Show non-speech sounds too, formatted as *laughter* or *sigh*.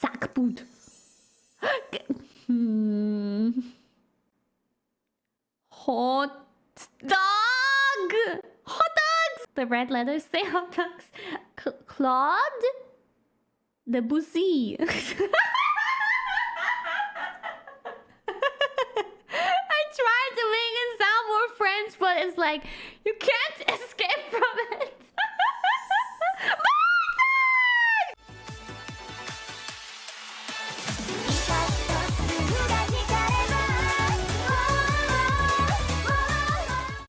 Sackboot. hmm. *laughs* Hot dog. Hot dogs. The red letters say hot dogs. *laughs* C Claude Debussy. *laughs* I tried to make it sound more French, but it's like you can't.